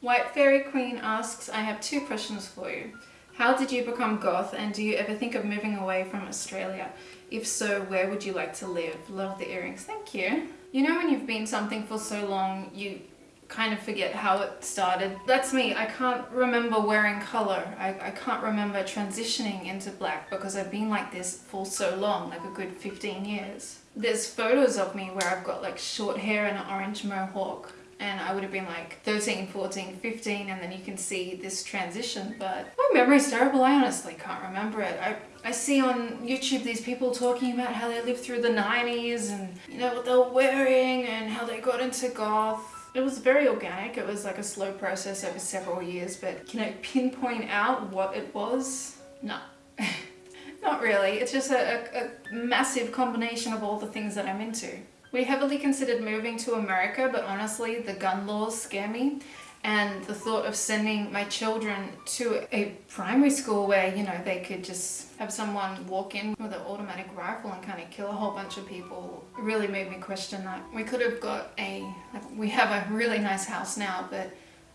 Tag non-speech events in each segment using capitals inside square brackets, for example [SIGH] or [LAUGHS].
White Fairy Queen asks, I have two questions for you. How did you become goth and do you ever think of moving away from Australia? If so, where would you like to live? Love the earrings. Thank you. You know when you've been something for so long, you kind of forget how it started. That's me. I can't remember wearing colour. I, I can't remember transitioning into black because I've been like this for so long, like a good 15 years. There's photos of me where I've got like short hair and an orange mohawk and I would have been like 13, 14, 15 and then you can see this transition but my memory's terrible I honestly can't remember it I, I see on YouTube these people talking about how they lived through the 90s and you know what they were wearing and how they got into goth it was very organic. It was like a slow process over several years, but can I pinpoint out what it was? No. [LAUGHS] Not really. It's just a, a, a massive combination of all the things that I'm into. We heavily considered moving to America, but honestly, the gun laws scare me. And the thought of sending my children to a primary school where you know they could just have someone walk in with an automatic rifle and kind of kill a whole bunch of people really made me question that. We could have got a like we have a really nice house now but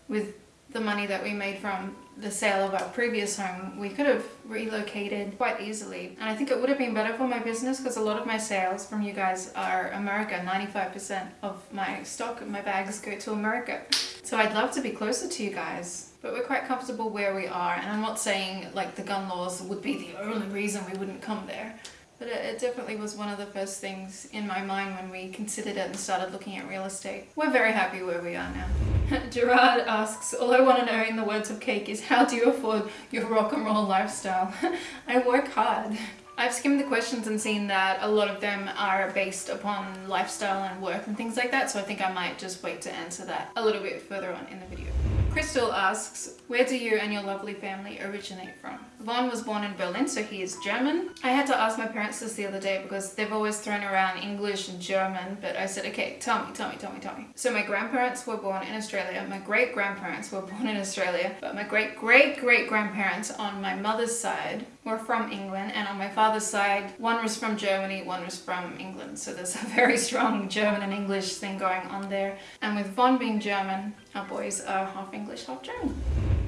with the money that we made from the sale of our previous home, we could have relocated quite easily. And I think it would have been better for my business because a lot of my sales from you guys are America. 95% of my stock, my bags go to America. So I'd love to be closer to you guys. But we're quite comfortable where we are. And I'm not saying like the gun laws would be the only reason we wouldn't come there. But it, it, definitely was one of the first things in my mind when we considered it and started looking at real estate. We're very happy where we are now. [LAUGHS] Gerard asks, all I want to know in the words of Cake is how do you afford your rock and roll lifestyle? [LAUGHS] I work hard. I've skimmed the questions and seen that a lot of them are based upon lifestyle and work and things like that, so I think I might just wait to answer that a little bit further on in the video. Crystal asks, where do you and your lovely family originate from? Vaughn was born in Berlin, so he is German. I had to ask my parents this the other day because they've always thrown around English and German, but I said, okay, tell me, tell me, tell me, tell me. So my grandparents were born in Australia, my great-grandparents were [LAUGHS] born in Australia, but my great-great-great-grandparents on my mother's side were from England, and on my father's side, one was from Germany, one was from England. So there's a [LAUGHS] very strong German and English thing going on there. And with Vaughn being German, our boys are half English, half German.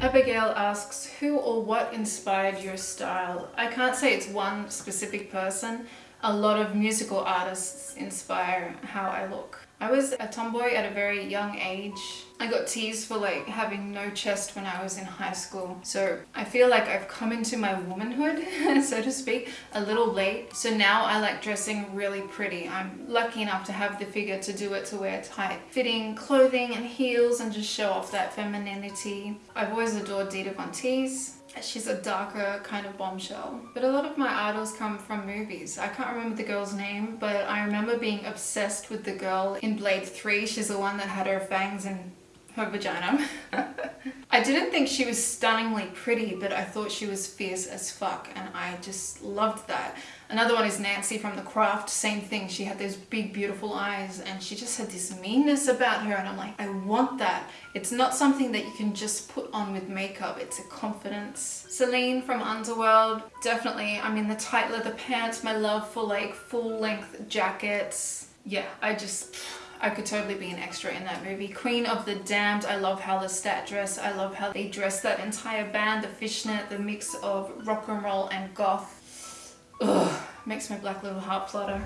Abigail asks, who or what inspired your style? I can't say it's one specific person. A lot of musical artists inspire how I look. I was a tomboy at a very young age. I got teased for like having no chest when I was in high school. So I feel like I've come into my womanhood, [LAUGHS] so to speak, a little late. So now I like dressing really pretty. I'm lucky enough to have the figure to do it to wear tight fitting clothing and heels and just show off that femininity. I've always adored Dita Von Teese. She's a darker kind of bombshell. But a lot of my idols come from movies. I can't remember the girl's name, but I remember being obsessed with the girl in Blade 3. She's the one that had her fangs in her vagina. [LAUGHS] I didn't think she was stunningly pretty, but I thought she was fierce as fuck, and I just loved that. Another one is Nancy from The Craft, same thing. She had those big, beautiful eyes, and she just had this meanness about her, and I'm like, I want that. It's not something that you can just put on with makeup, it's a confidence. Selene from Underworld, definitely. I mean, the tight leather pants, my love for like full-length jackets. Yeah, I just... I could totally be an extra in that movie. Queen of the Damned, I love how the stat dress. I love how they dress that entire band, the fishnet, the mix of rock and roll and goth. Ugh, makes my black little heart flutter.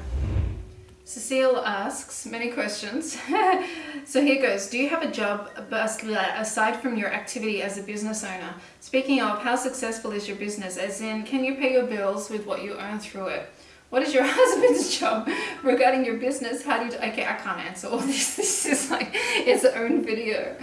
Cecile asks many questions. [LAUGHS] so here goes. Do you have a job aside from your activity as a business owner? Speaking of, how successful is your business? As in, can you pay your bills with what you earn through it? What is your [LAUGHS] husband's job regarding your business? How do you, okay, I can't answer all [LAUGHS] this. This is like its own video.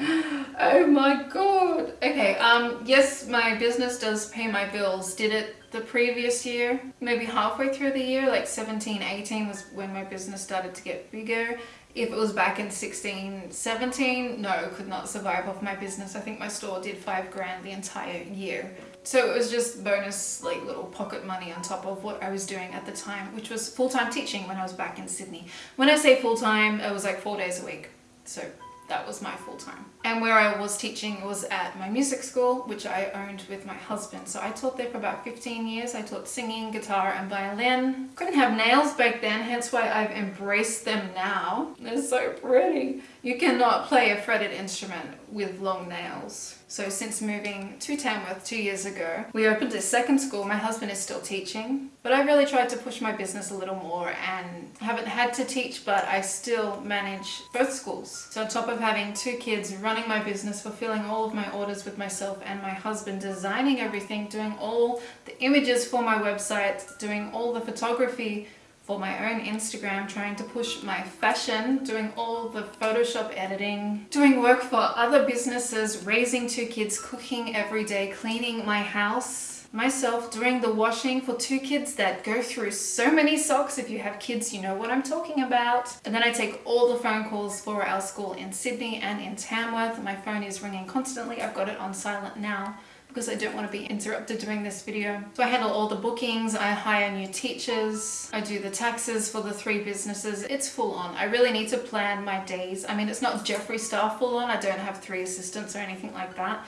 Oh my God. Okay, um, yes, my business does pay my bills. Did it the previous year, maybe halfway through the year, like 17, 18 was when my business started to get bigger. If it was back in 16, 17, no, could not survive off my business. I think my store did five grand the entire year. So it was just bonus like little pocket money on top of what I was doing at the time, which was full-time teaching when I was back in Sydney. When I say full-time, it was like four days a week. So that was my full-time. And where I was teaching was at my music school, which I owned with my husband. So I taught there for about 15 years. I taught singing, guitar, and violin. Couldn't have nails back then, hence why I've embraced them now. They're so pretty. You cannot play a fretted instrument with long nails. So since moving to Tamworth two years ago, we opened a second school. My husband is still teaching, but I really tried to push my business a little more and haven't had to teach, but I still manage both schools. So on top of having two kids, running my business, fulfilling all of my orders with myself and my husband, designing everything, doing all the images for my website, doing all the photography, for my own Instagram, trying to push my fashion, doing all the Photoshop editing, doing work for other businesses, raising two kids, cooking every day, cleaning my house, myself doing the washing for two kids that go through so many socks. If you have kids, you know what I'm talking about. And then I take all the phone calls for our school in Sydney and in Tamworth. My phone is ringing constantly. I've got it on silent now because I don't want to be interrupted doing this video. So I handle all the bookings, I hire new teachers, I do the taxes for the three businesses. It's full on. I really need to plan my days. I mean, it's not Jeffree Star full on. I don't have three assistants or anything like that.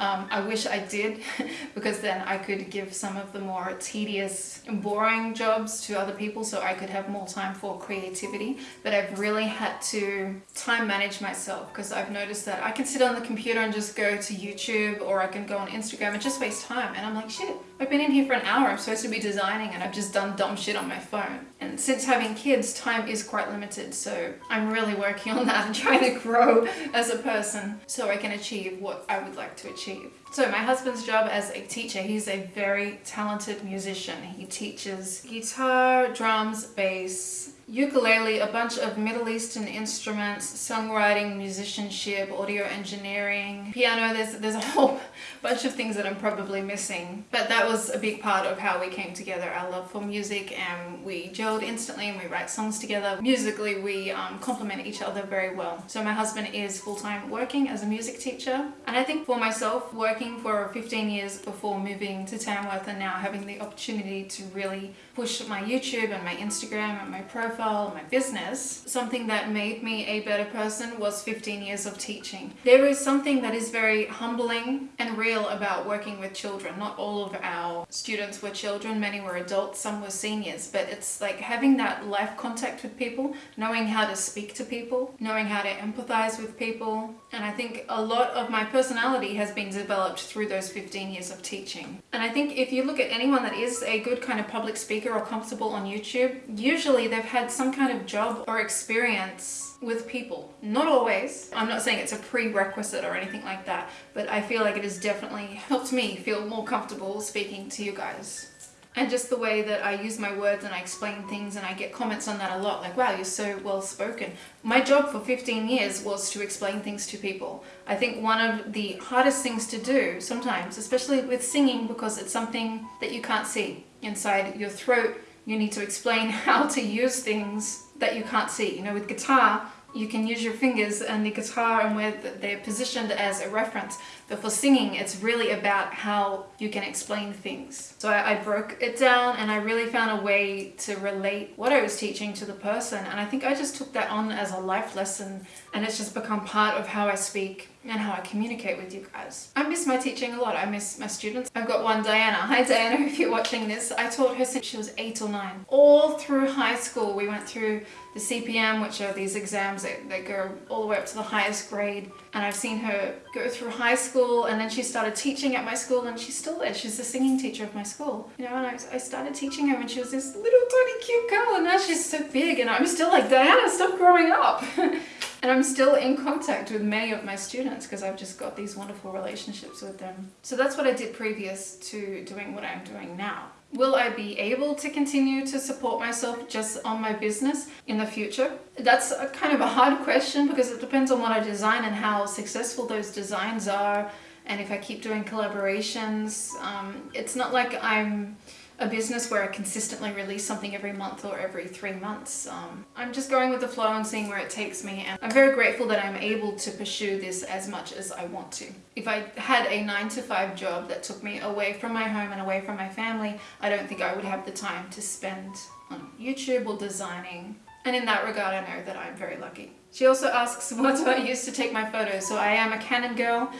Um, I wish I did [LAUGHS] because then I could give some of the more tedious and boring jobs to other people so I could have more time for creativity. But I've really had to time manage myself because I've noticed that I can sit on the computer and just go to YouTube or I can go on Instagram and just waste time. And I'm like, shit, I've been in here for an hour. I'm supposed to be designing and I've just done dumb shit on my phone. And since having kids, time is quite limited. So I'm really working on that and [LAUGHS] trying to grow as a person so I can achieve what I would like to achieve. So my husband's job as a teacher, he's a very talented musician. He teaches guitar, drums, bass, ukulele, a bunch of Middle Eastern instruments, songwriting, musicianship, audio engineering, piano. There's, there's a whole [LAUGHS] bunch of things that I'm probably missing. But that was a big part of how we came together, our love for music and we gelled instantly and we write songs together. Musically, we um, complement each other very well. So my husband is full-time working as a music teacher. And I think for myself, working for 15 years before moving to Tamworth and now having the opportunity to really push my YouTube and my Instagram and my profile profile, my business, something that made me a better person was 15 years of teaching. There is something that is very humbling and real about working with children. Not all of our students were children, many were adults, some were seniors, but it's like having that life contact with people, knowing how to speak to people, knowing how to empathize with people. And I think a lot of my personality has been developed through those 15 years of teaching. And I think if you look at anyone that is a good kind of public speaker or comfortable on YouTube, usually they've had some kind of job or experience with people. Not always. I'm not saying it's a prerequisite or anything like that, but I feel like it has definitely helped me feel more comfortable speaking to you guys. And just the way that I use my words and I explain things and I get comments on that a lot, like, wow, you're so well spoken. My job for 15 years was to explain things to people. I think one of the hardest things to do sometimes, especially with singing, because it's something that you can't see inside your throat, you need to explain [LAUGHS] how to use things that you can't see. You know, with guitar, you can use your fingers and the guitar and where they're positioned as a reference. But for singing, it's really about how you can explain things. So I, I, broke it down and I really found a way to relate what I was teaching to the person. And I think I just took that on as a life lesson and it's just become part of how I speak and how I communicate with you guys. I miss my teaching a lot. I miss my students. I've got one, Diana. [LAUGHS] Hi Diana, if you're watching this. I taught her since she was eight or nine. All through high school, we went through the CPM, which are these exams that, that go all the way up to the highest grade. And I've seen her go through high school and then she started teaching at my school and she's still there. She's the singing teacher of my school. You know, and I, I started teaching her when she was this little tiny cute girl and now she's so big and I'm still like, Diana, stop growing up. [LAUGHS] And I'm still in contact with many of my students because I've just got these wonderful relationships with them. So that's what I did previous to doing what I'm doing now. Will I be able to continue to support myself just on my business in the future? That's a kind of a hard question because it depends on what I design and how successful those designs are and if I keep doing collaborations. Um, it's not like I'm a business where I consistently release something every month or every three months. Um, I'm just going with the flow and seeing where it takes me and I'm very grateful that I'm able to pursue this as much as I want to. If I had a nine to five job that took me away from my home and away from my family, I don't think I would have the time to spend on YouTube or designing And in that regard, I know that I'm very lucky. She also asks, [LAUGHS] what do I use to take my photos? So I am a Canon girl.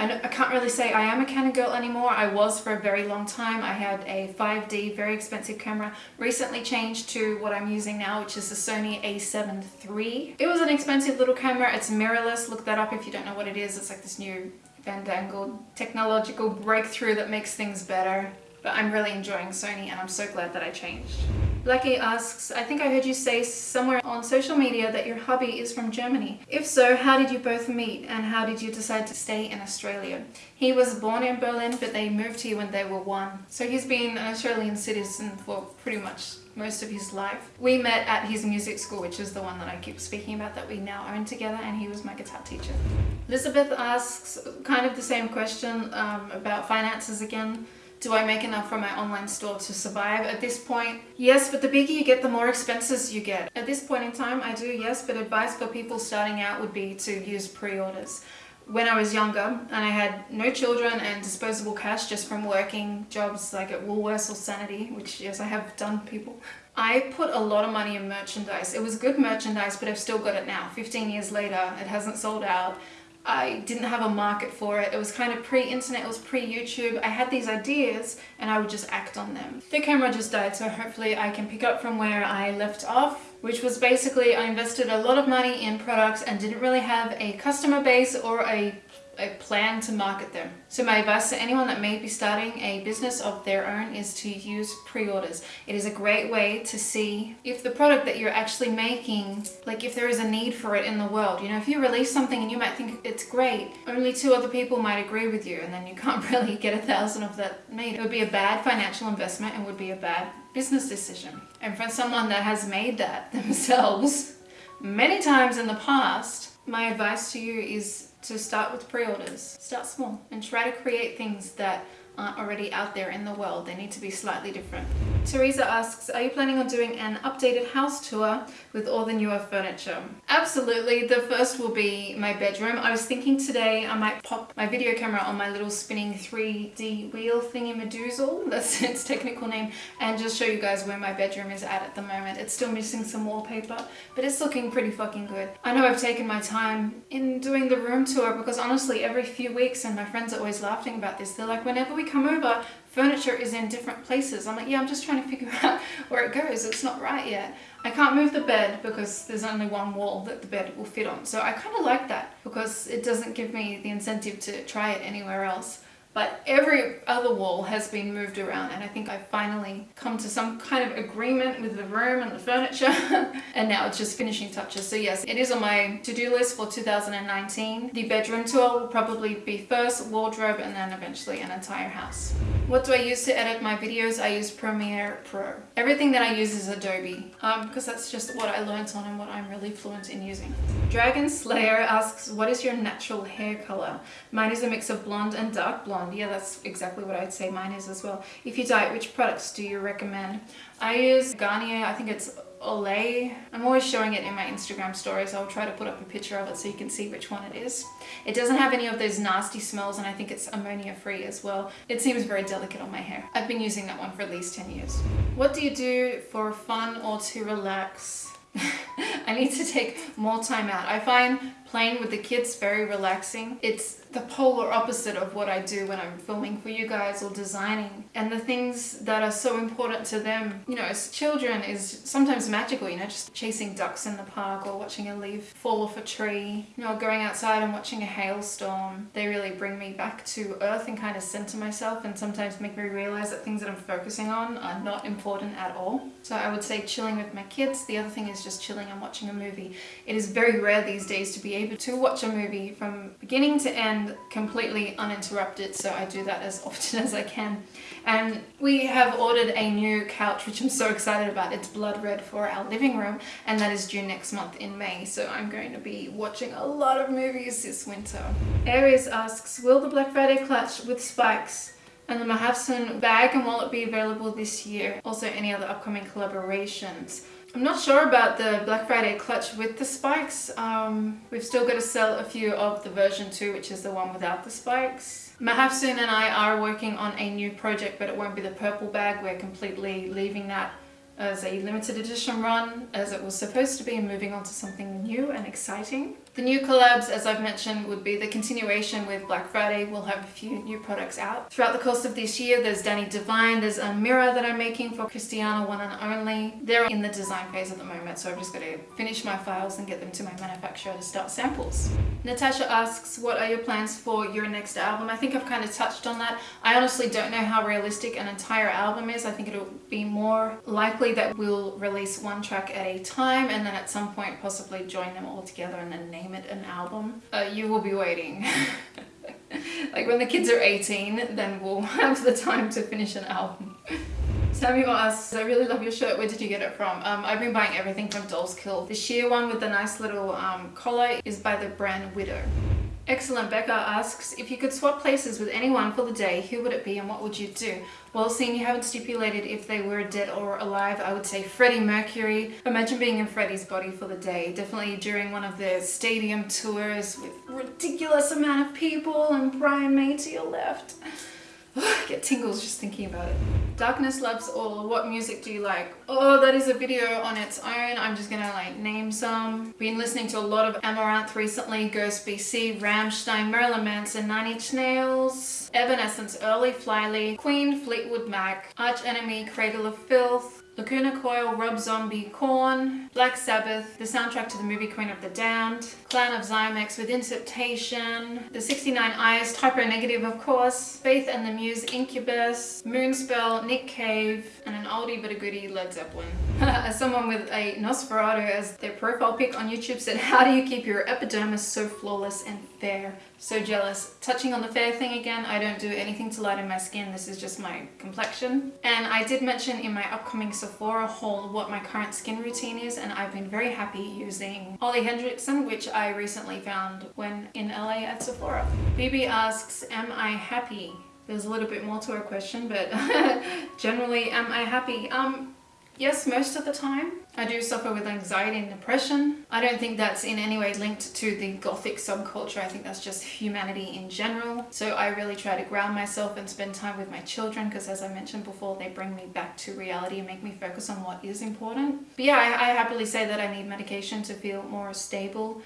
I, I can't really say I am a Canon girl anymore. I was for a very long time. I had a 5D, very expensive camera. Recently changed to what I'm using now, which is the Sony a7 III. It was an expensive little camera. It's mirrorless. Look that up if you don't know what it is. It's like this new fandangled technological breakthrough that makes things better. But I'm really enjoying Sony and I'm so glad that I changed. Blackie asks, I think I heard you say somewhere on social media that your hubby is from Germany. If so, how did you both meet and how did you decide to stay in Australia? He was born in Berlin, but they moved here when they were one. So he's been an Australian citizen for pretty much most of his life. We met at his music school, which is the one that I keep speaking about that we now own together, and he was my guitar teacher. Elizabeth asks kind of the same question um, about finances again. Do I make enough from my online store to survive? At this point, yes, but the bigger you get, the more expenses you get. At this point in time, I do, yes, but advice for people starting out would be to use pre-orders. When I was younger and I had no children and disposable cash just from working jobs like at Woolworths or Sanity, which yes, I have done people, I put a lot of money in merchandise. It was good merchandise, but I've still got it now. 15 years later, it hasn't sold out. I didn't have a market for it. It was kind of pre-internet, it was pre-YouTube. I had these ideas and I would just act on them. The camera just died, so hopefully I can pick up from where I left off which was basically I invested a lot of money in products and didn't really have a customer base or a a plan to market them. So my advice to anyone that may be starting a business of their own is to use pre-orders. It is a great way to see if the product that you're actually making, like if there is a need for it in the world. You know, if you release something and you might think it's great, only two other people might agree with you and then you [LAUGHS] can't really get a thousand of that made. It would be a bad financial investment and would be a bad business decision. And for someone that has made that [LAUGHS] themselves many times in the past, my advice to you is to start with pre-orders. Start small and try to create things that aren't already out there in the world. They need to be slightly different. Teresa asks, are you planning on doing an updated house tour with all the newer furniture? Absolutely. The first will be my bedroom. I was thinking today I might pop my video camera on my little spinning 3D wheel thingy Medusa, [LAUGHS] that's its technical name, and just show you guys where my bedroom is at at the moment. It's still missing some wallpaper, but it's looking pretty fucking good. I know I've taken my time in doing the room tour because honestly every few weeks, and my friends are always laughing about this, they're like, whenever we come over, furniture is in different places. I'm like, yeah, I'm just trying to figure [LAUGHS] out where it goes. It's not right yet. I can't move the bed because there's only one wall that the bed will fit on. So I kind of like that because it doesn't give me the incentive to try it anywhere else but every other wall has been moved around and I think I've finally come to some kind of agreement with the room and the furniture. [LAUGHS] And now it's just finishing touches. So yes it is on my to-do list for 2019 the bedroom tour will probably be first wardrobe and then eventually an entire house. What do I use to edit my videos? I use Premiere Pro. Everything that I use is Adobe um, because that's just what I learned on and what I'm really fluent in using. Dragon Slayer asks what is your natural hair color? Mine is a mix of blonde and dark blonde blonde. Yeah, that's exactly what I'd say mine is as well. If you diet, which products do you recommend? I use Garnier, I think it's Olia. I'm always showing it in my Instagram stories. I'll try to put up a picture of it so you can see which one it is. It doesn't have any of those nasty smells and I think it's ammonia free as well. It seems very delicate on my hair. I've been using that one for at least 10 years. What do you do for fun or to relax? [LAUGHS] I need to take more time out. I find playing with the kids very relaxing. It's the polar opposite of what I do when I'm filming for you guys or designing. And the things that are so important to them, you know, as children is sometimes magical, you know, just chasing ducks in the park or watching a leaf fall off a tree, you know, going outside and watching a hailstorm. They really bring me back to earth and kind of center myself and sometimes make me realize that things that I'm focusing on are not important at all. So I would say chilling with my kids. The other thing is just chilling and watching a movie. It is very rare these days to be able to watch a movie from beginning to end completely uninterrupted so I do that as often [LAUGHS] as I can and we have ordered a new couch which I'm so excited about it's blood red for our living room and that is due next month in May so I'm going to be watching a lot of movies this winter. Aries asks will the Black Friday clutch with spikes and the Mahafsoun bag and wallet be available this year? Also any other upcoming collaborations? I'm not sure about the Black Friday clutch with the spikes. Um, we've still got to sell a few of the version 2, which is the one without the spikes. Mahafsoun and I are working on a new project, but it won't be the purple bag. We're completely leaving that as a limited edition run as it was supposed to be and moving on to something new and exciting. The new collabs, as I've mentioned, would be the continuation with Black Friday. We'll have a few new products out. Throughout the course of this year, there's Dani Divine, there's a mirror that I'm making for Christiana One and Only. They're in the design phase at the moment, so I've just got to finish my files and get them to my manufacturer to start samples. Natasha asks, what are your plans for your next album? I think I've kind of touched on that. I honestly don't know how realistic an entire album is. I think it'll be more likely that we'll release one track at a time and then at some point possibly join them all together and then name it an album, uh, you will be waiting. [LAUGHS] like when the kids are 18, then we'll [LAUGHS] have the time to finish an album. [LAUGHS] Samuel asks, I really love your shirt, where did you get it from? Um, I've been buying everything from Dolls Kill. The sheer one with the nice little um, collar is by the brand Widow. Excellent Becca asks, if you could swap places with anyone for the day, who would it be and what would you do? Well, seeing you haven't stipulated if they were dead or alive, I would say Freddie Mercury. Imagine being in Freddie's body for the day. Definitely during one of the stadium tours with ridiculous amount of people and Brian May to your left. [LAUGHS] [GASPS] get tingles just thinking about it. Darkness Loves All. What music do you like? Oh, that is a video on its own. I'm just gonna like name some. Been listening to a lot of Amaranthe recently. Ghost BC, Rammstein, Marilyn Manson, Nine Inch Nails, Evanescence, Early Flyleaf, Queen, Fleetwood Mac, Arch Enemy, Cradle of Filth, Lacuna Coil, Rob Zombie, Korn, Black Sabbath, the soundtrack to the movie Queen of the Damned, Clan of Xymox with Temptation, The 69 Eyes, Type O Negative of course, Faith and the Muse, Incubus, Moonspell, Nick Cave, and an oldie but a goodie Led Zeppelin. [LAUGHS] as someone with a Nosferatu as their profile pic on YouTube said, how do you keep your epidermis so flawless and fair? So jealous. Touching on the fair thing again, I don't do anything to lighten my skin. This is just my complexion. And I did mention in my upcoming Sephora haul what my current skin routine is and I've been very happy using Ole Henriksen, which I recently found when in LA at Sephora. BB asks, am I happy? There's a little bit more to her question, but [LAUGHS] generally, am I happy? Um, Yes, most of the time. I do suffer with anxiety and depression. I don't think that's in any way linked to the gothic subculture. I think that's just humanity in general. So I really try to ground myself and spend time with my children because as I mentioned before, they bring me back to reality and make me focus on what is important. But yeah, I, I happily say that I need medication to feel more stable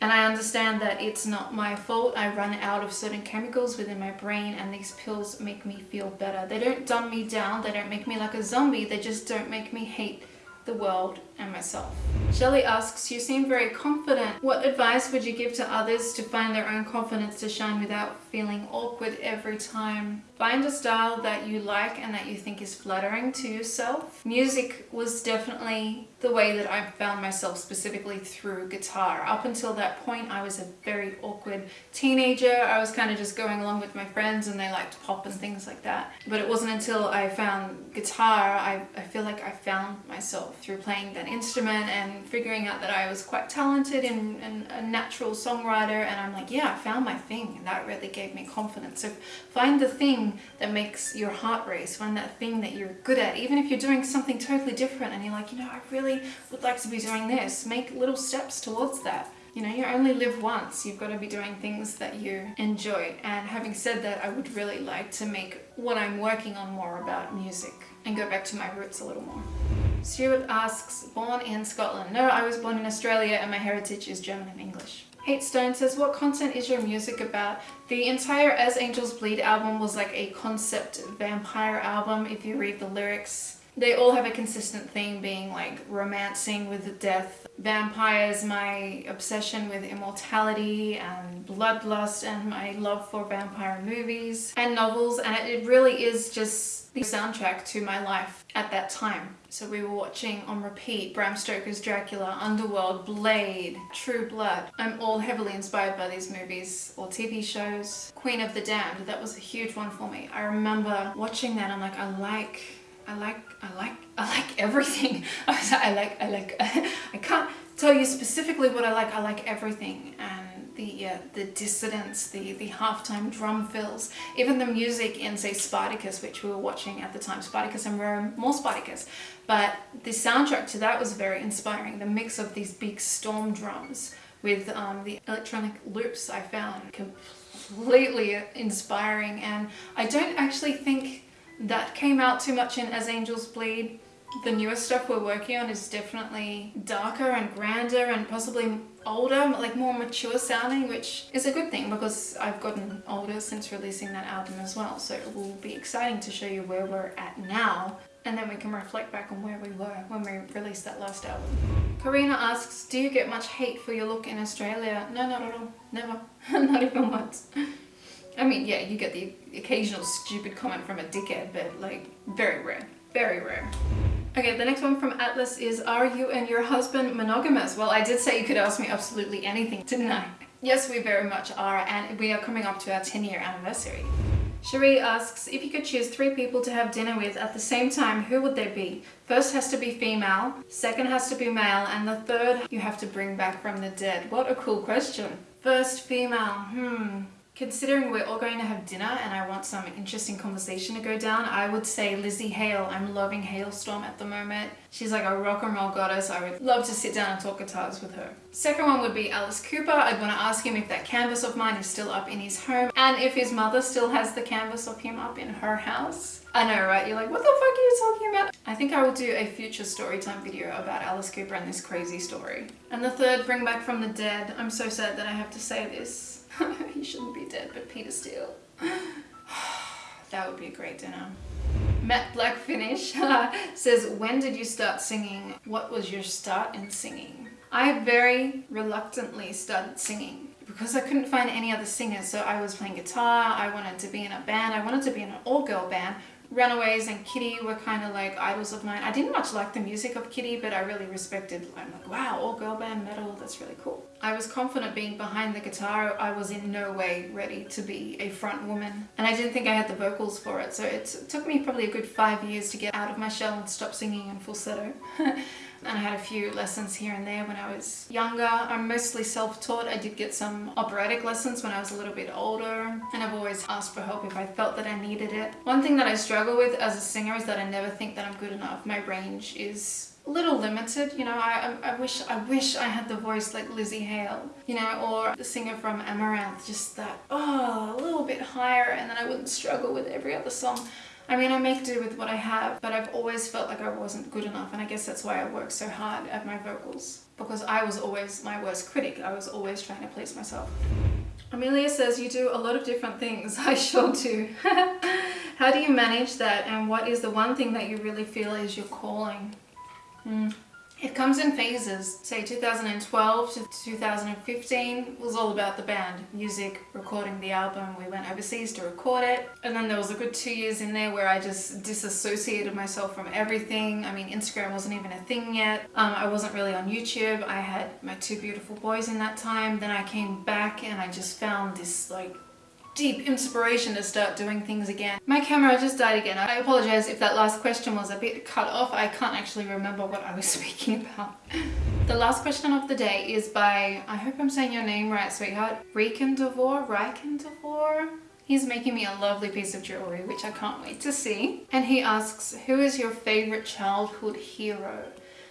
and I understand that it's not my fault. I run out of certain chemicals within my brain and these pills make me feel better. They don't dumb me down, they don't make me like a zombie, they just don't make me hate the world and myself. Shelley asks, you seem very confident. What advice would you give to others to find their own confidence to shine without feeling awkward every time? Find a style that you like and that you think is flattering to yourself. Music was definitely the way that I found myself specifically through guitar. Up until that point, I was a very awkward teenager. I was kind of just going along with my friends and they liked pop and things like that. But it wasn't until I found guitar, I, I feel like I found myself through playing that instrument and figuring out that I was quite talented and, and a natural songwriter. And I'm like, yeah, I found my thing. And that really gave me confidence. So find the thing that makes your heart race, find that thing that you're good at. Even if you're doing something totally different and you're like, you know, I really would like to be doing this, make little steps towards that. You know, you only live once. You've got to be doing things that you enjoy. And having said that, I would really like to make what I'm working on more about music and go back to my roots a little more. Stuart asks, born in Scotland. No, I was born in Australia and my heritage is German and English. Hate Stone says, what content is your music about? The entire As Angels Bleed album was like a concept vampire album if you read the lyrics. They all have a consistent theme being like romancing with death, vampires, my obsession with immortality and bloodlust and my love for vampire movies and novels and it really is just the soundtrack to my life at that time. So we were watching on repeat Bram Stoker's Dracula, Underworld, Blade, True Blood. I'm all heavily inspired by these movies or TV shows. Queen of the Damned, that was a huge one for me. I remember watching that I'm like, I like, I like, I like, I like everything. [LAUGHS] I was like, I like, I like, [LAUGHS] I can't tell you specifically what I like. I like everything. And the uh, the dissonance, the the halftime drum fills, even the music in say Spartacus, which we were watching at the time, Spartacus and Rome, more Spartacus, but the soundtrack to that was very inspiring. The mix of these big storm drums with um, the electronic loops I found completely inspiring, and I don't actually think that came out too much in As Angels Bleed. The newest stuff we're working on is definitely darker and grander and possibly older, like more mature sounding, which is a good thing because I've gotten older since releasing that album as well. So it will be exciting to show you where we're at now and then we can reflect back on where we were when we released that last album. Karina asks, do you get much hate for your look in Australia? No, not at all. Never. [LAUGHS] not even once. I mean, yeah, you get the occasional stupid comment from a dickhead, but like, very rare. Very rare. Okay, the next one from Atlas is, are you and your husband monogamous? Well, I did say you could ask me absolutely anything, didn't I? Yes, we very much are, and we are coming up to our 10 year anniversary. Cherie asks, if you could choose three people to have dinner with at the same time, who would they be? First has to be female, second has to be male, and the third you have to bring back from the dead. What a cool question. First female, hmm. Considering we're all going to have dinner and I want some interesting conversation to go down, I would say Lzzy Hale. I'm loving Halestorm at the moment. She's like a rock and roll goddess. I would love to sit down and talk guitars with her. Second one would be Alice Cooper. I'd want to ask him if that canvas of mine is still up in his home and if his mother still has the canvas of him up in her house. I know, right? You're like, what the fuck are you talking about? I think I will do a future storytime video about Alice Cooper and this crazy story. And the third, Bring Back From The Dead. I'm so sad that I have to say this. [LAUGHS] he shouldn't be dead, but Peter Steele. [SIGHS] that would be a great dinner. Matt Black Finish [LAUGHS] says, when did you start singing? What was your start in singing? I very reluctantly started singing because I couldn't find any other singers. So I was playing guitar, I wanted to be in a band, I wanted to be in an all-girl band, Runaways and Kittie were kind of like idols of mine. I didn't much like the music of Kittie, but I really respected, I'm like, wow, all girl band metal, that's really cool. I was confident being behind the guitar. I was in no way ready to be a front woman. And I didn't think I had the vocals for it. So it took me probably a good five years to get out of my shell and stop singing in falsetto. [LAUGHS] and I had a few lessons here and there when I was younger. I'm mostly self-taught. I did get some operatic lessons when I was a little bit older and I've always asked for help if I felt that I needed it. One thing that I struggle with as a singer is that I never think that I'm good enough. My range is a little limited, you know, I, I, wish I wish I had the voice like Lzzy Hale, you know, or the singer from Amaranthe just that, oh, a little bit higher and then I wouldn't struggle with every other song. I mean, I make do with what I have, but I've always felt like I wasn't good enough, and I guess that's why I work so hard at my vocals. Because I was always my worst critic. I was always trying to please myself. Amelia says, you do a lot of different things. [LAUGHS] I sure do. [LAUGHS] How do you manage that, and what is the one thing that you really feel is your calling? Hmm. It comes in phases. Say 2012 to 2015 was all about the band, music, recording the album. We went overseas to record it. And then there was a good two years in there where I just disassociated myself from everything. I mean, Instagram wasn't even a thing yet. Um, I wasn't really on YouTube. I had my two beautiful boys in that time. Then I came back and I just found this like deep inspiration to start doing things again. My camera just died again. I apologize if that last question was a bit cut off. I can't actually remember what I was [LAUGHS] speaking about. The last question of the day is by, I hope I'm saying your name right, sweetheart, Reikendavor? Reikendavor? He's making me a lovely piece of jewelry, which I can't wait to see. And he asks, who is your favorite childhood hero?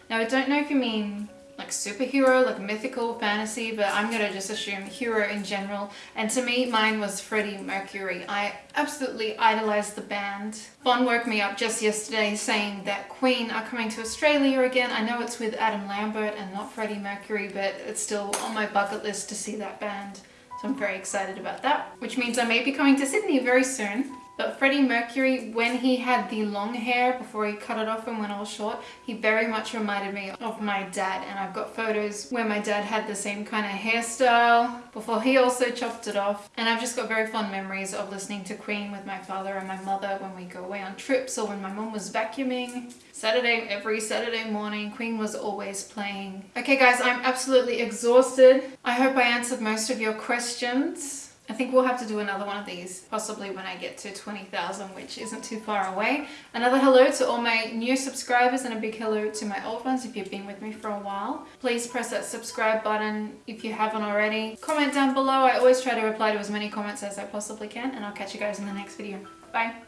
Now, I don't know if you mean like superhero, like mythical fantasy, but I'm gonna just assume hero in general. And to me, mine was Freddie Mercury. I absolutely idolized the band. Bon woke me up just yesterday saying that Queen are coming to Australia again. I know it's with Adam Lambert and not Freddie Mercury, but it's still on my bucket list to see that band. So I'm very excited about that, which means I may be coming to Sydney very soon. But Freddie Mercury, when he had the long hair before he cut it off and went all short, he very much reminded me of my dad. And I've got photos where my dad had the same kind of hairstyle before he also chopped it off. And I've just got very fond memories of listening to Queen with my father and my mother when we go away on trips or when my mom was vacuuming. Saturday, every Saturday morning, Queen was always playing. Okay guys, I'm absolutely exhausted. I hope I answered most of your questions. I think we'll have to do another one of these, possibly when I get to 20,000, which isn't too far away. Another hello to all my new subscribers and a big hello to my old ones if you've been with me for a while. Please press that subscribe button if you haven't already. Comment down below. I always try to reply to as many comments as I possibly can and I'll catch you guys in the next video. Bye.